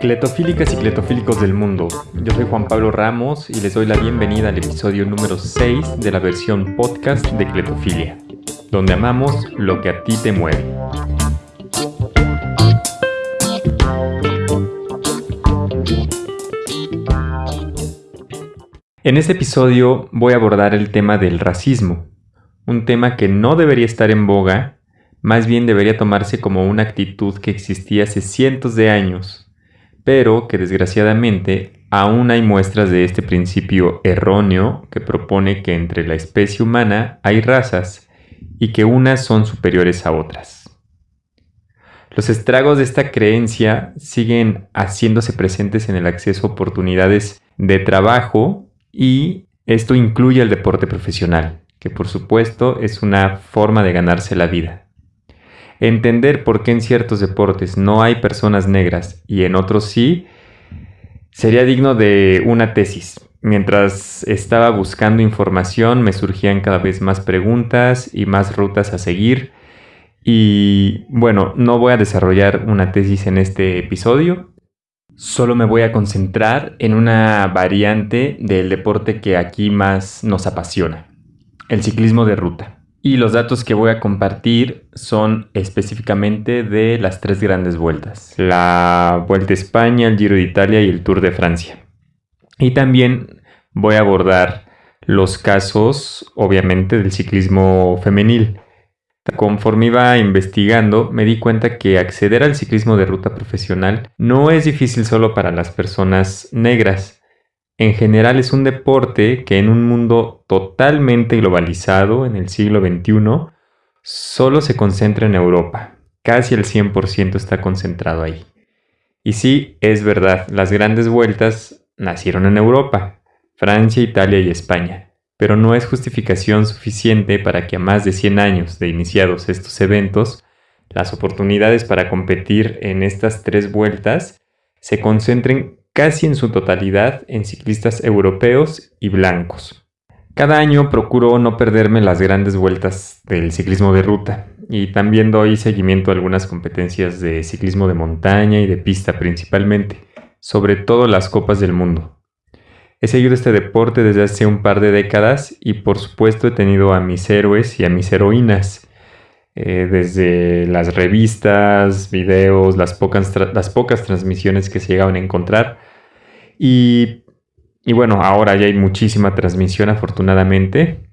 Cletofílicas y cletofílicos del mundo, yo soy Juan Pablo Ramos y les doy la bienvenida al episodio número 6 de la versión podcast de Cletofilia, donde amamos lo que a ti te mueve. En este episodio voy a abordar el tema del racismo, un tema que no debería estar en boga, más bien debería tomarse como una actitud que existía hace cientos de años, pero que desgraciadamente aún hay muestras de este principio erróneo que propone que entre la especie humana hay razas y que unas son superiores a otras. Los estragos de esta creencia siguen haciéndose presentes en el acceso a oportunidades de trabajo y esto incluye el deporte profesional, que por supuesto es una forma de ganarse la vida. Entender por qué en ciertos deportes no hay personas negras y en otros sí, sería digno de una tesis. Mientras estaba buscando información me surgían cada vez más preguntas y más rutas a seguir. Y bueno, no voy a desarrollar una tesis en este episodio, Solo me voy a concentrar en una variante del deporte que aquí más nos apasiona, el ciclismo de ruta. Y los datos que voy a compartir son específicamente de las tres grandes vueltas. La Vuelta a España, el Giro de Italia y el Tour de Francia. Y también voy a abordar los casos, obviamente, del ciclismo femenil Conforme iba investigando, me di cuenta que acceder al ciclismo de ruta profesional no es difícil solo para las personas negras. En general es un deporte que en un mundo totalmente globalizado en el siglo XXI solo se concentra en Europa. Casi el 100% está concentrado ahí. Y sí, es verdad, las grandes vueltas nacieron en Europa, Francia, Italia y España pero no es justificación suficiente para que a más de 100 años de iniciados estos eventos, las oportunidades para competir en estas tres vueltas se concentren casi en su totalidad en ciclistas europeos y blancos. Cada año procuro no perderme las grandes vueltas del ciclismo de ruta y también doy seguimiento a algunas competencias de ciclismo de montaña y de pista principalmente, sobre todo las copas del mundo. He seguido este deporte desde hace un par de décadas y por supuesto he tenido a mis héroes y a mis heroínas. Eh, desde las revistas, videos, las pocas, las pocas transmisiones que se llegaban a encontrar. Y, bueno, ahora ya hay muchísima transmisión afortunadamente.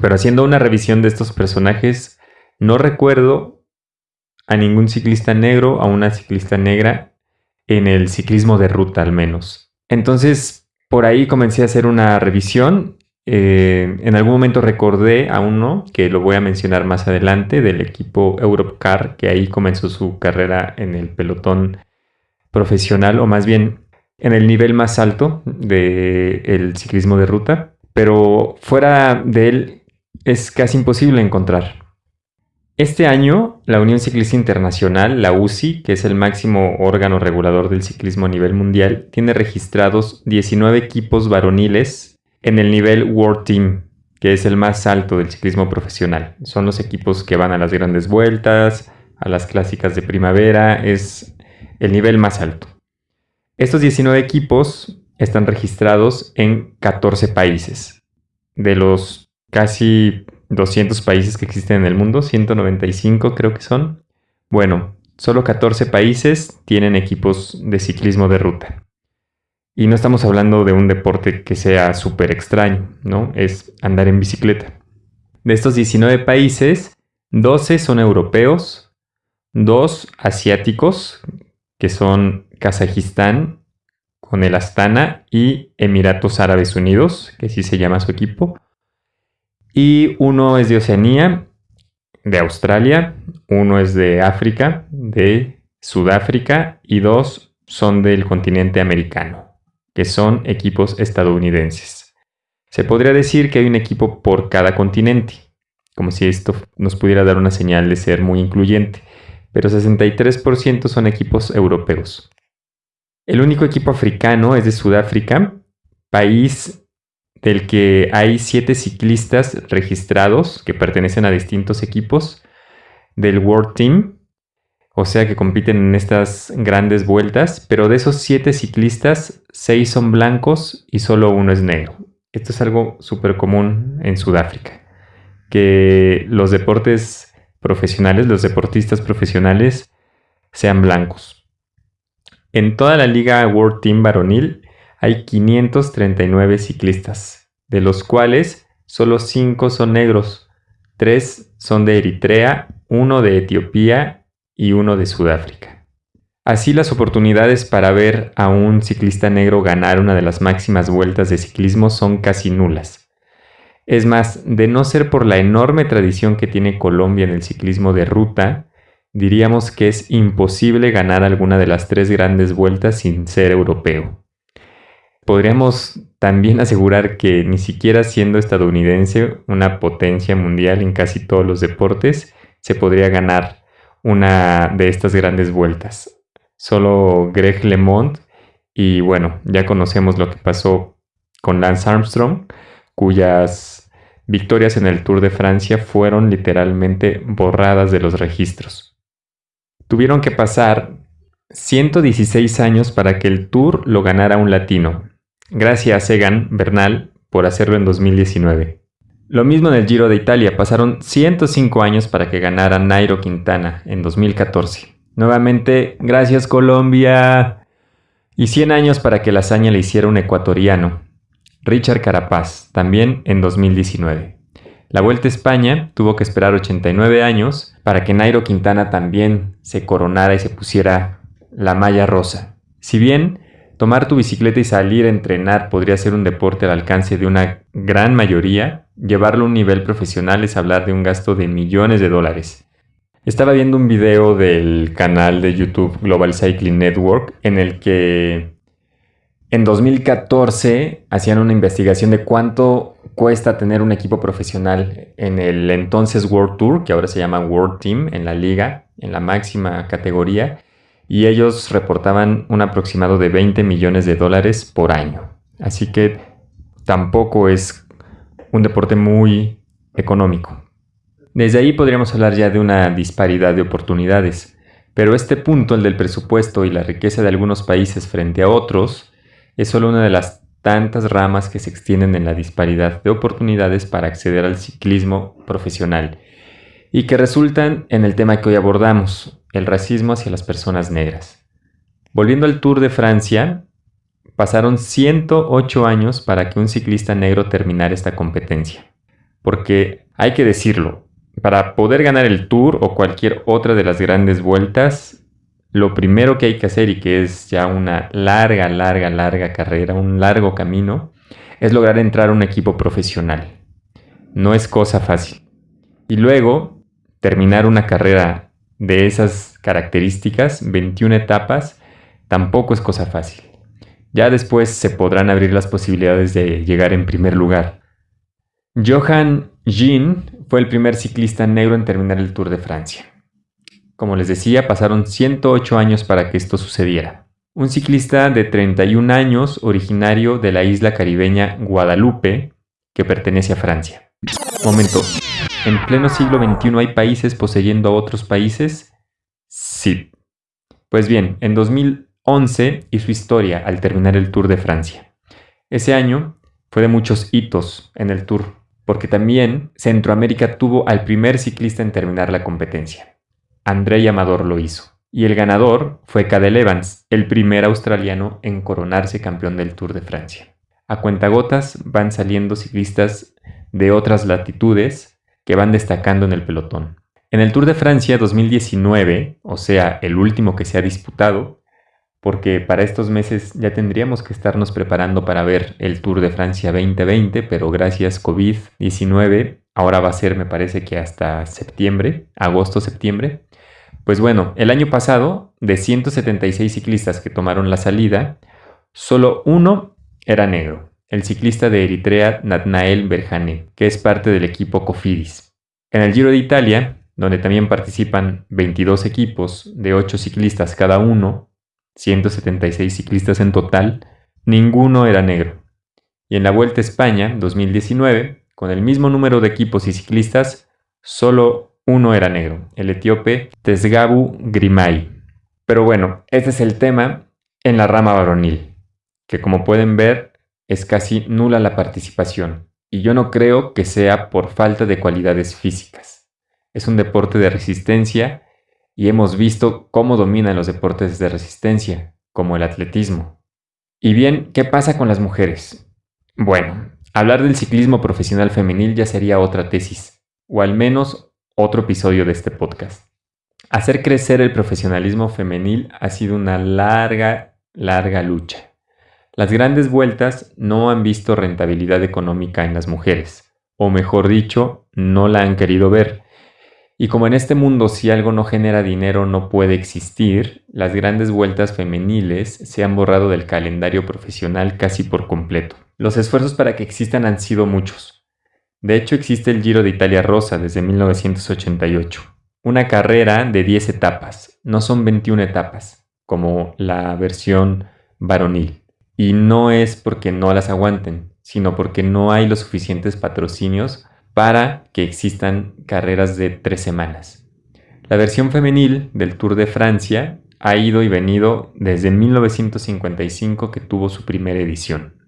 Pero haciendo una revisión de estos personajes, no recuerdo a ningún ciclista negro, a una ciclista negra en el ciclismo de ruta al menos. Entonces, por ahí comencé a hacer una revisión. Eh, en algún momento recordé a uno, que lo voy a mencionar más adelante, del equipo Europcar, que ahí comenzó su carrera en el pelotón profesional, o más bien en el nivel más alto del ciclismo de ruta. Pero fuera de él es casi imposible encontrar. Este año, la Unión Ciclista Internacional, la UCI, que es el máximo órgano regulador del ciclismo a nivel mundial, tiene registrados 19 equipos varoniles en el nivel World Team, que es el más alto del ciclismo profesional. Son los equipos que van a las grandes vueltas, a las clásicas de primavera, es el nivel más alto. Estos 19 equipos están registrados en 14 países. De los casi 200 países que existen en el mundo, 195 creo que son. Bueno, solo 14 países tienen equipos de ciclismo de ruta. Y no estamos hablando de un deporte que sea súper extraño, ¿no? Es andar en bicicleta. De estos 19 países, 12 son europeos, 2 asiáticos, que son Kazajistán, con el Astana y Emiratos Árabes Unidos, que sí se llama su equipo, y uno es de Oceanía, de Australia, uno es de África, de Sudáfrica y dos son del continente americano, que son equipos estadounidenses. Se podría decir que hay un equipo por cada continente, como si esto nos pudiera dar una señal de ser muy incluyente, pero 63% son equipos europeos. El único equipo africano es de Sudáfrica, país del que hay siete ciclistas registrados que pertenecen a distintos equipos del World Team o sea que compiten en estas grandes vueltas, pero de esos siete ciclistas, seis son blancos y solo uno es negro. Esto es algo súper común en Sudáfrica, que los deportes profesionales, los deportistas profesionales, sean blancos. En toda la liga World Team varonil hay 539 ciclistas, de los cuales solo 5 son negros, 3 son de Eritrea, uno de Etiopía y uno de Sudáfrica. Así las oportunidades para ver a un ciclista negro ganar una de las máximas vueltas de ciclismo son casi nulas. Es más, de no ser por la enorme tradición que tiene Colombia en el ciclismo de ruta, diríamos que es imposible ganar alguna de las tres grandes vueltas sin ser europeo. Podríamos también asegurar que ni siquiera siendo estadounidense, una potencia mundial en casi todos los deportes, se podría ganar una de estas grandes vueltas. Solo Greg LeMond y bueno, ya conocemos lo que pasó con Lance Armstrong, cuyas victorias en el Tour de Francia fueron literalmente borradas de los registros. Tuvieron que pasar 116 años para que el Tour lo ganara un latino. Gracias a Egan Bernal por hacerlo en 2019. Lo mismo en el Giro de Italia, pasaron 105 años para que ganara Nairo Quintana en 2014. Nuevamente, gracias Colombia. Y 100 años para que la hazaña le hiciera un ecuatoriano, Richard Carapaz, también en 2019. La Vuelta a España tuvo que esperar 89 años para que Nairo Quintana también se coronara y se pusiera la malla rosa. Si bien tomar tu bicicleta y salir a entrenar podría ser un deporte al alcance de una gran mayoría, llevarlo a un nivel profesional es hablar de un gasto de millones de dólares. Estaba viendo un video del canal de YouTube Global Cycling Network en el que en 2014 hacían una investigación de cuánto cuesta tener un equipo profesional en el entonces World Tour, que ahora se llama World Team, en la liga, en la máxima categoría, y ellos reportaban un aproximado de 20 millones de dólares por año. Así que tampoco es un deporte muy económico. Desde ahí podríamos hablar ya de una disparidad de oportunidades, pero este punto, el del presupuesto y la riqueza de algunos países frente a otros, es solo una de las tantas ramas que se extienden en la disparidad de oportunidades para acceder al ciclismo profesional y que resultan en el tema que hoy abordamos, el racismo hacia las personas negras. Volviendo al Tour de Francia, pasaron 108 años para que un ciclista negro terminara esta competencia. Porque hay que decirlo, para poder ganar el Tour o cualquier otra de las grandes vueltas, lo primero que hay que hacer y que es ya una larga, larga, larga carrera, un largo camino, es lograr entrar a un equipo profesional. No es cosa fácil. Y luego, terminar una carrera de esas características, 21 etapas, tampoco es cosa fácil. Ya después se podrán abrir las posibilidades de llegar en primer lugar. Johan Jean fue el primer ciclista negro en terminar el Tour de Francia. Como les decía, pasaron 108 años para que esto sucediera. Un ciclista de 31 años, originario de la isla caribeña Guadalupe, que pertenece a Francia. Momento, ¿en pleno siglo XXI hay países poseyendo a otros países? Sí. Pues bien, en 2011 hizo historia al terminar el Tour de Francia. Ese año fue de muchos hitos en el Tour, porque también Centroamérica tuvo al primer ciclista en terminar la competencia. André Amador lo hizo. Y el ganador fue Cadel Evans, el primer australiano en coronarse campeón del Tour de Francia. A cuentagotas van saliendo ciclistas de otras latitudes que van destacando en el pelotón. En el Tour de Francia 2019, o sea, el último que se ha disputado, porque para estos meses ya tendríamos que estarnos preparando para ver el Tour de Francia 2020, pero gracias COVID-19, ahora va a ser me parece que hasta septiembre, agosto-septiembre. Pues bueno, el año pasado, de 176 ciclistas que tomaron la salida, solo uno era negro, el ciclista de Eritrea Natnael Berhane, que es parte del equipo Cofidis. En el Giro de Italia, donde también participan 22 equipos de 8 ciclistas cada uno, 176 ciclistas en total, ninguno era negro. Y en la Vuelta a España 2019, con el mismo número de equipos y ciclistas, solo uno era negro, el etíope Tesgabu Grimay. Pero bueno, este es el tema en la rama varonil, que como pueden ver es casi nula la participación, y yo no creo que sea por falta de cualidades físicas. Es un deporte de resistencia y hemos visto cómo dominan los deportes de resistencia, como el atletismo. Y bien, ¿qué pasa con las mujeres? Bueno, hablar del ciclismo profesional femenil ya sería otra tesis, o al menos otro episodio de este podcast. Hacer crecer el profesionalismo femenil ha sido una larga, larga lucha. Las grandes vueltas no han visto rentabilidad económica en las mujeres, o mejor dicho, no la han querido ver. Y como en este mundo si algo no genera dinero no puede existir, las grandes vueltas femeniles se han borrado del calendario profesional casi por completo. Los esfuerzos para que existan han sido muchos. De hecho existe el Giro de Italia Rosa desde 1988. Una carrera de 10 etapas, no son 21 etapas, como la versión varonil. Y no es porque no las aguanten, sino porque no hay los suficientes patrocinios para que existan carreras de tres semanas. La versión femenil del Tour de Francia ha ido y venido desde 1955 que tuvo su primera edición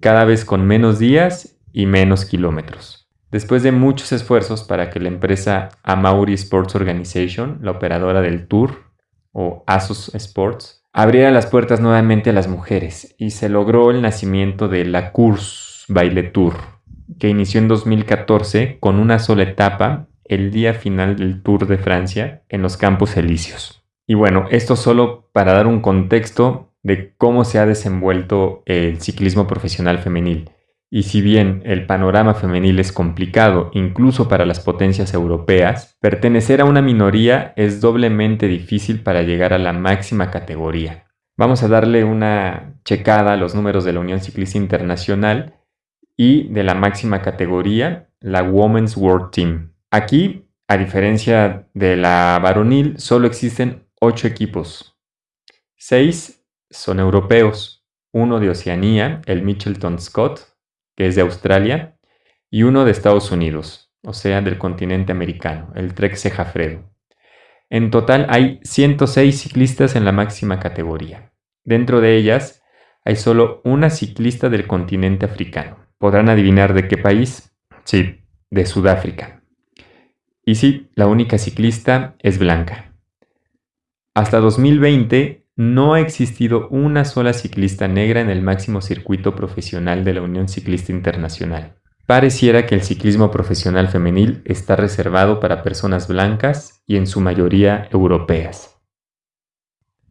cada vez con menos días y menos kilómetros. Después de muchos esfuerzos para que la empresa Amauri Sports Organization, la operadora del Tour o Asus Sports, abriera las puertas nuevamente a las mujeres y se logró el nacimiento de la Course Baile Tour, que inició en 2014 con una sola etapa el día final del Tour de Francia en los Campos Elíseos. Y bueno, esto solo para dar un contexto de cómo se ha desenvuelto el ciclismo profesional femenil. Y si bien el panorama femenil es complicado, incluso para las potencias europeas, pertenecer a una minoría es doblemente difícil para llegar a la máxima categoría. Vamos a darle una checada a los números de la Unión Ciclista Internacional y de la máxima categoría, la Women's World Team. Aquí, a diferencia de la varonil, solo existen 8 equipos. 6 son europeos, uno de Oceanía, el Mitchelton Scott, que es de Australia, y uno de Estados Unidos, o sea, del continente americano, el Trek Sejafredo. En total hay 106 ciclistas en la máxima categoría. Dentro de ellas hay solo una ciclista del continente africano. ¿Podrán adivinar de qué país? Sí, de Sudáfrica. Y sí, la única ciclista es blanca. Hasta 2020 no ha existido una sola ciclista negra en el máximo circuito profesional de la Unión Ciclista Internacional. Pareciera que el ciclismo profesional femenil está reservado para personas blancas y en su mayoría europeas.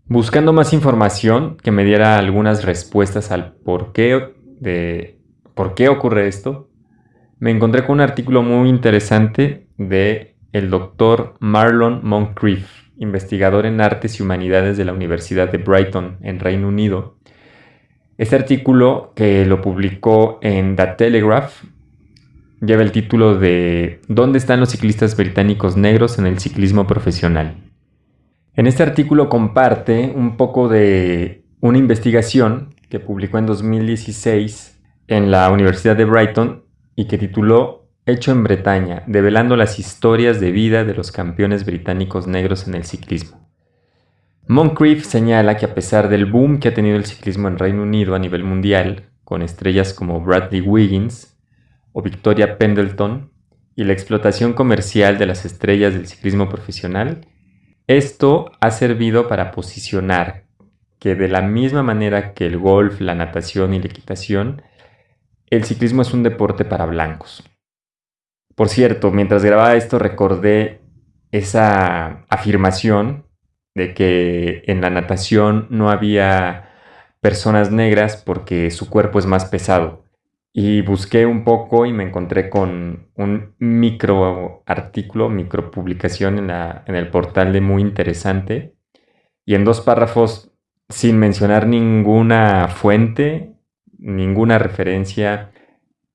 Buscando más información que me diera algunas respuestas al por qué, de, por qué ocurre esto, me encontré con un artículo muy interesante de el doctor Marlon Moncrief investigador en artes y humanidades de la Universidad de Brighton, en Reino Unido. Este artículo, que lo publicó en The Telegraph, lleva el título de ¿Dónde están los ciclistas británicos negros en el ciclismo profesional? En este artículo comparte un poco de una investigación que publicó en 2016 en la Universidad de Brighton y que tituló hecho en Bretaña, develando las historias de vida de los campeones británicos negros en el ciclismo. Moncrief señala que a pesar del boom que ha tenido el ciclismo en Reino Unido a nivel mundial, con estrellas como Bradley Wiggins o Victoria Pendleton, y la explotación comercial de las estrellas del ciclismo profesional, esto ha servido para posicionar que de la misma manera que el golf, la natación y la equitación, el ciclismo es un deporte para blancos. Por cierto, mientras grababa esto recordé esa afirmación de que en la natación no había personas negras porque su cuerpo es más pesado. Y busqué un poco y me encontré con un micro artículo, micro publicación en, en el portal de Muy Interesante. Y en dos párrafos, sin mencionar ninguna fuente, ninguna referencia,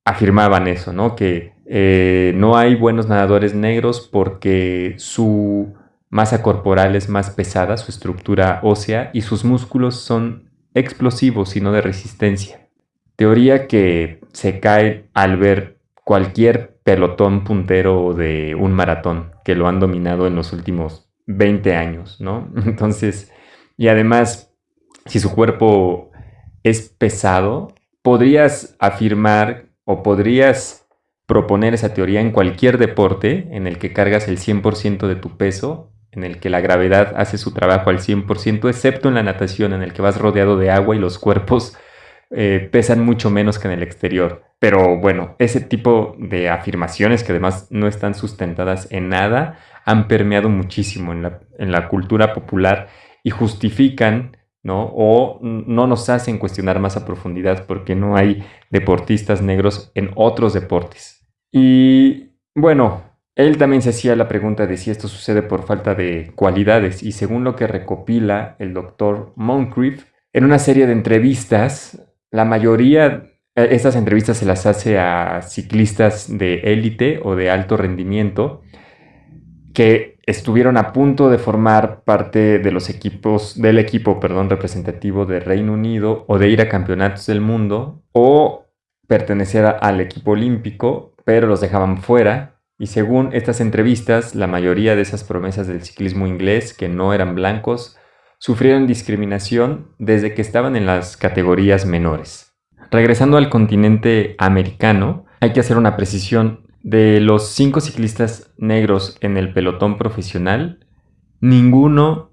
afirmaban eso, ¿no? Que eh, no hay buenos nadadores negros porque su masa corporal es más pesada, su estructura ósea y sus músculos son explosivos y no de resistencia. Teoría que se cae al ver cualquier pelotón puntero de un maratón que lo han dominado en los últimos 20 años, ¿no? Entonces, y además, si su cuerpo es pesado, podrías afirmar o podrías proponer esa teoría en cualquier deporte en el que cargas el 100% de tu peso, en el que la gravedad hace su trabajo al 100%, excepto en la natación, en el que vas rodeado de agua y los cuerpos eh, pesan mucho menos que en el exterior. Pero bueno, ese tipo de afirmaciones que además no están sustentadas en nada han permeado muchísimo en la, en la cultura popular y justifican ¿no? O no nos hacen cuestionar más a profundidad porque no hay deportistas negros en otros deportes. Y bueno, él también se hacía la pregunta de si esto sucede por falta de cualidades y según lo que recopila el doctor Moncrief, en una serie de entrevistas, la mayoría, eh, estas entrevistas se las hace a ciclistas de élite o de alto rendimiento que estuvieron a punto de formar parte de los equipos, del equipo, perdón, representativo de Reino Unido o de ir a campeonatos del mundo o pertenecer al equipo olímpico, pero los dejaban fuera. Y según estas entrevistas, la mayoría de esas promesas del ciclismo inglés, que no eran blancos, sufrieron discriminación desde que estaban en las categorías menores. Regresando al continente americano, hay que hacer una precisión de los cinco ciclistas negros en el pelotón profesional, ninguno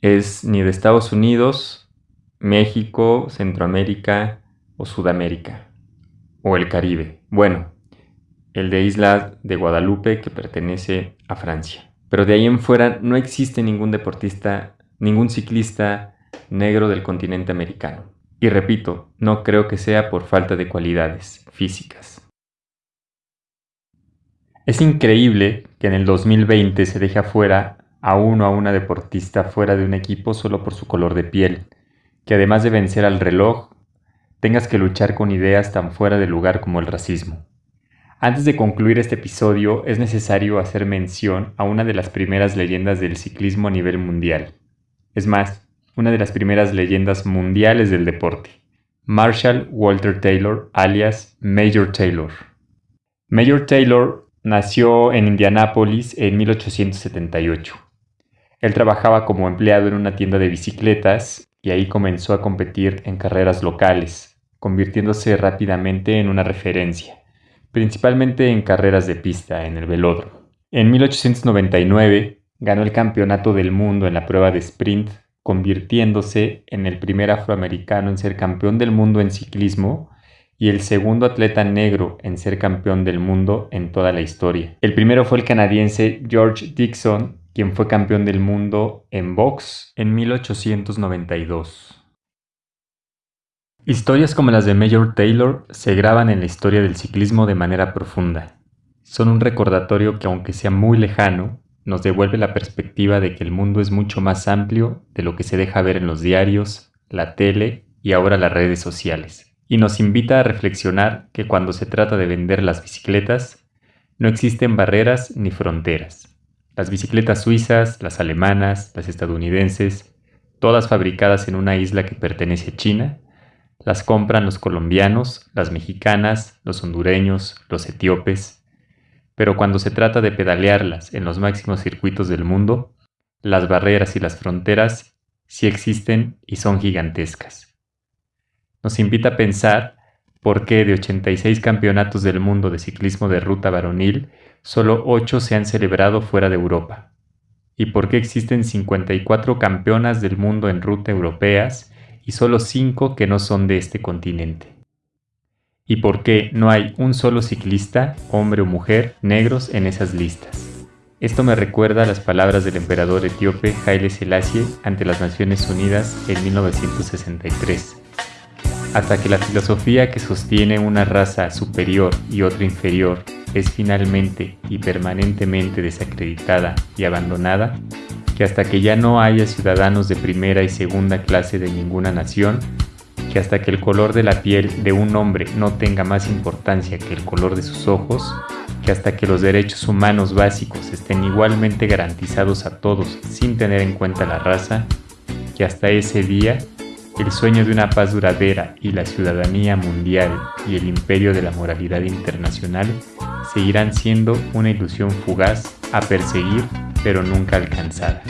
es ni de Estados Unidos, México, Centroamérica o Sudamérica o el Caribe. Bueno, el de Isla de Guadalupe que pertenece a Francia. Pero de ahí en fuera no existe ningún deportista, ningún ciclista negro del continente americano. Y repito, no creo que sea por falta de cualidades físicas. Es increíble que en el 2020 se deje afuera a uno a una deportista fuera de un equipo solo por su color de piel, que además de vencer al reloj, tengas que luchar con ideas tan fuera de lugar como el racismo. Antes de concluir este episodio es necesario hacer mención a una de las primeras leyendas del ciclismo a nivel mundial. Es más, una de las primeras leyendas mundiales del deporte. Marshall Walter Taylor, alias Major Taylor. Major Taylor Nació en Indianápolis en 1878. Él trabajaba como empleado en una tienda de bicicletas y ahí comenzó a competir en carreras locales, convirtiéndose rápidamente en una referencia, principalmente en carreras de pista en el velódromo. En 1899 ganó el campeonato del mundo en la prueba de sprint, convirtiéndose en el primer afroamericano en ser campeón del mundo en ciclismo y el segundo atleta negro en ser campeón del mundo en toda la historia. El primero fue el canadiense George Dixon, quien fue campeón del mundo en box en 1892. Historias como las de Major Taylor se graban en la historia del ciclismo de manera profunda. Son un recordatorio que aunque sea muy lejano, nos devuelve la perspectiva de que el mundo es mucho más amplio de lo que se deja ver en los diarios, la tele y ahora las redes sociales y nos invita a reflexionar que cuando se trata de vender las bicicletas, no existen barreras ni fronteras. Las bicicletas suizas, las alemanas, las estadounidenses, todas fabricadas en una isla que pertenece a China, las compran los colombianos, las mexicanas, los hondureños, los etíopes, pero cuando se trata de pedalearlas en los máximos circuitos del mundo, las barreras y las fronteras sí existen y son gigantescas. Nos invita a pensar por qué de 86 campeonatos del mundo de ciclismo de ruta varonil, solo 8 se han celebrado fuera de Europa, y por qué existen 54 campeonas del mundo en ruta europeas y solo 5 que no son de este continente. Y por qué no hay un solo ciclista, hombre o mujer, negros en esas listas. Esto me recuerda las palabras del emperador etíope Haile Selassie ante las Naciones Unidas en 1963 hasta que la filosofía que sostiene una raza superior y otra inferior es finalmente y permanentemente desacreditada y abandonada, que hasta que ya no haya ciudadanos de primera y segunda clase de ninguna nación, que hasta que el color de la piel de un hombre no tenga más importancia que el color de sus ojos, que hasta que los derechos humanos básicos estén igualmente garantizados a todos sin tener en cuenta la raza, que hasta ese día el sueño de una paz duradera y la ciudadanía mundial y el imperio de la moralidad internacional seguirán siendo una ilusión fugaz a perseguir pero nunca alcanzada.